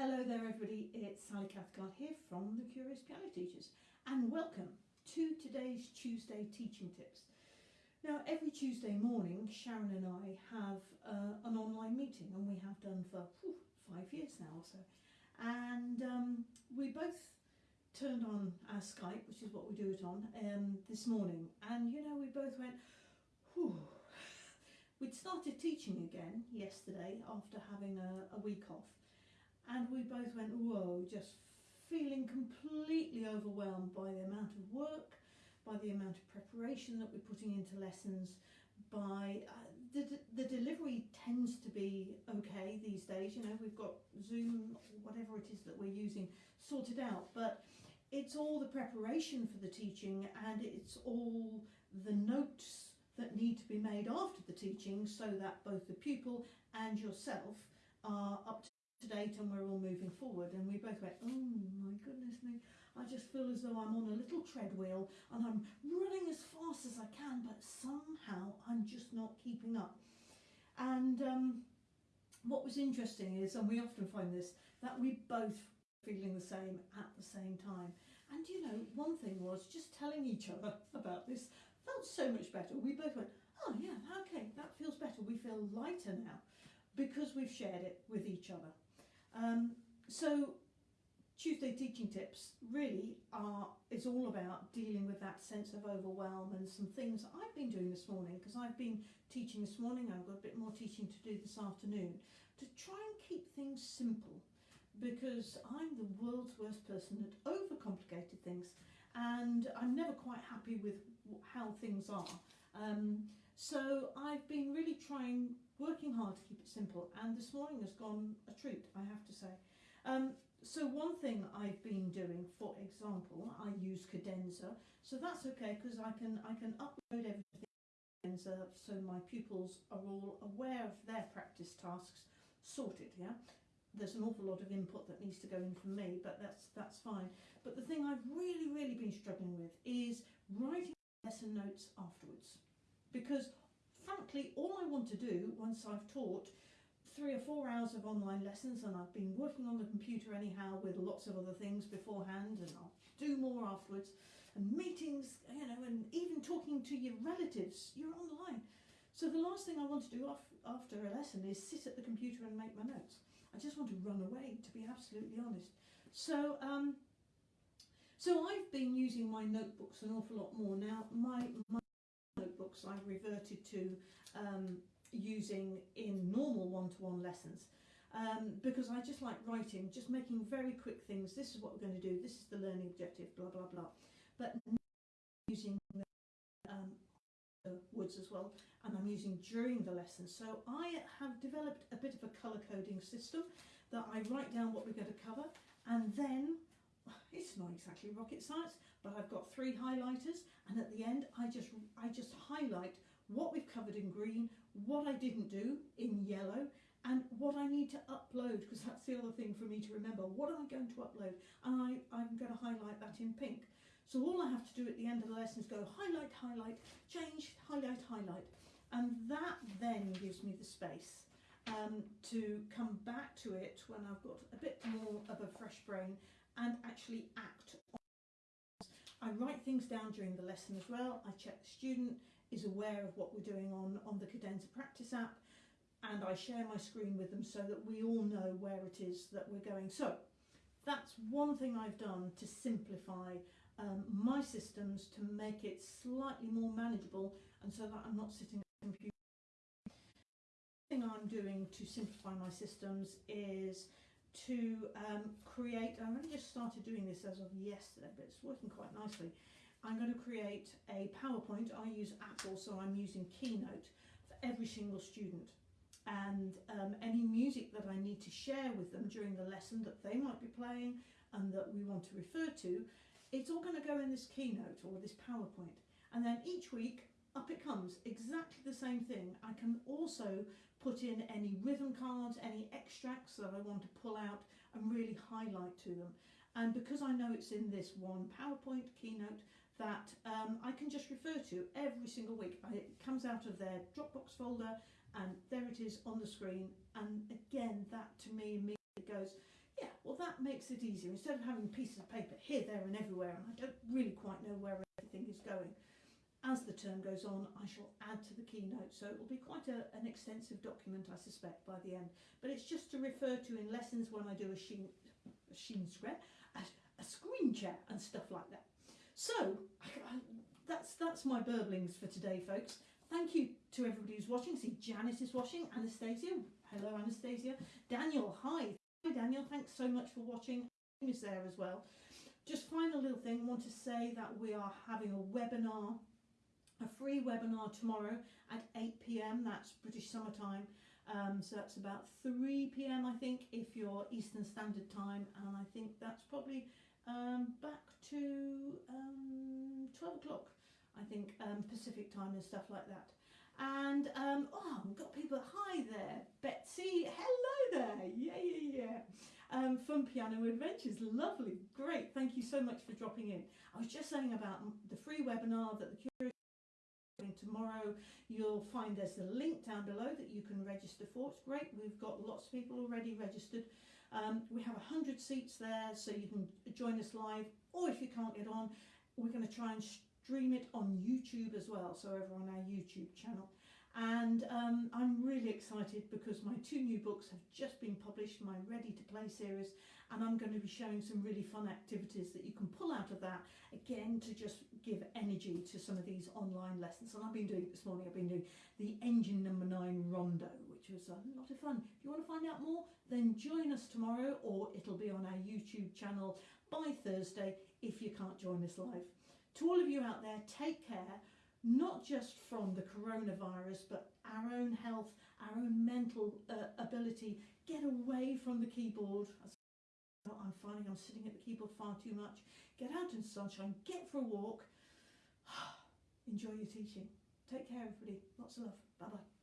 Hello there everybody, it's Sally Cathcart here from the Curious Piano Teachers and welcome to today's Tuesday teaching tips. Now every Tuesday morning Sharon and I have uh, an online meeting and we have done for whew, five years now or so and um, we both turned on our Skype which is what we do it on um, this morning and you know we both went whew. We'd started teaching again yesterday after having a, a week off and we both went, whoa, just feeling completely overwhelmed by the amount of work, by the amount of preparation that we're putting into lessons, by uh, the, the delivery tends to be okay these days. You know, we've got Zoom, whatever it is that we're using, sorted out, but it's all the preparation for the teaching and it's all the notes that need to be made after the teaching so that both the pupil and yourself are up to to date and we're all moving forward and we both went oh my goodness me. I just feel as though I'm on a little treadwheel and I'm running as fast as I can but somehow I'm just not keeping up. And um, what was interesting is and we often find this that we both feeling the same at the same time. And you know one thing was just telling each other about this felt so much better. We both went oh yeah okay that feels better. We feel lighter now because we've shared it with each other um, so Tuesday teaching tips really are is all about dealing with that sense of overwhelm and some things I've been doing this morning because I've been teaching this morning. I've got a bit more teaching to do this afternoon to try and keep things simple because I'm the world's worst person at overcomplicated things and I'm never quite happy with how things are. Um, so I've been really trying working hard to keep it simple and this morning has gone a treat I have to say. Um, so one thing I've been doing for example I use Cadenza so that's okay because I can I can upload everything Cadenza so my pupils are all aware of their practice tasks sorted yeah? There's an awful lot of input that needs to go in from me but that's that's fine. But the thing I've really really been struggling with is writing lesson notes afterwards because frankly, all I want to do once I've taught three or four hours of online lessons and I've been working on the computer anyhow with lots of other things beforehand and I'll do more afterwards and meetings, you know, and even talking to your relatives, you're on the line. So the last thing I want to do after a lesson is sit at the computer and make my notes. I just want to run away, to be absolutely honest. So, um, so I've been using my notebooks an awful lot more now. My, my notebooks I've reverted to um, using in normal one-to-one -one lessons um, because I just like writing, just making very quick things. This is what we're going to do. This is the learning objective, blah, blah, blah. But using um, the woods as well, and I'm using during the lesson. So I have developed a bit of a colour coding system that I write down what we're going to cover, and then it's not exactly rocket science, but I've got three highlighters and at the end I just highlight what we've covered in green, what I didn't do in yellow and what I need to upload because that's the other thing for me to remember. What am I going to upload? And I, I'm going to highlight that in pink. So all I have to do at the end of the lesson is go highlight, highlight, change, highlight, highlight. And that then gives me the space um, to come back to it when I've got a bit more of a fresh brain and actually act I write things down during the lesson as well. I check the student is aware of what we're doing on, on the Cadenza practice app and I share my screen with them so that we all know where it is that we're going. So that's one thing I've done to simplify um, my systems to make it slightly more manageable and so that I'm not sitting at the computer. The thing I'm doing to simplify my systems is to um, create, I've only just started doing this as of yesterday, but it's working quite nicely. I'm going to create a PowerPoint. I use Apple, so I'm using Keynote for every single student. And um, any music that I need to share with them during the lesson that they might be playing and that we want to refer to, it's all going to go in this Keynote or this PowerPoint. And then each week, up it comes, exactly the same thing. I can also put in any rhythm cards, any extracts that I want to pull out and really highlight to them. And because I know it's in this one PowerPoint keynote that um, I can just refer to every single week. It comes out of their Dropbox folder and there it is on the screen. And again, that to me immediately goes, yeah, well, that makes it easier. Instead of having pieces of paper here, there, and everywhere, and I don't really quite know where everything is going. As the term goes on, I shall add to the keynote, so it will be quite a, an extensive document, I suspect, by the end. But it's just to refer to in lessons when I do a sheen, a sheen square, a, a screen share, and stuff like that. So I, I, that's that's my burblings for today, folks. Thank you to everybody who's watching. See, Janice is watching. Anastasia, hello, Anastasia. Daniel, hi. Hi, Daniel. Thanks so much for watching. Is there as well. Just final little thing. I Want to say that we are having a webinar a free webinar tomorrow at 8 p.m. That's British Summer Time. Um, so that's about 3 p.m. I think if you're Eastern Standard Time, and I think that's probably um, back to um, 12 o'clock. I think um, Pacific Time and stuff like that. And um, oh, we've got people. Hi there, Betsy. Hello there. Yeah, yeah, yeah. Um, Fun Piano Adventures. Lovely. Great. Thank you so much for dropping in. I was just saying about the free webinar that the Curious tomorrow you'll find there's a link down below that you can register for it's great we've got lots of people already registered um, we have 100 seats there so you can join us live or if you can't get on we're going to try and stream it on YouTube as well so over on our YouTube channel. And um, I'm really excited because my two new books have just been published my Ready to Play series and I'm going to be showing some really fun activities that you can pull out of that again to just give energy to some of these online lessons. And I've been doing this morning I've been doing the engine number nine rondo which was a lot of fun if you want to find out more then join us tomorrow or it'll be on our YouTube channel by Thursday if you can't join us live to all of you out there take care not just from the coronavirus but our own health our own mental uh, ability get away from the keyboard I'm finding I'm sitting at the keyboard far too much. Get out in sunshine, get for a walk. Enjoy your teaching. Take care, everybody. Lots of love. Bye bye.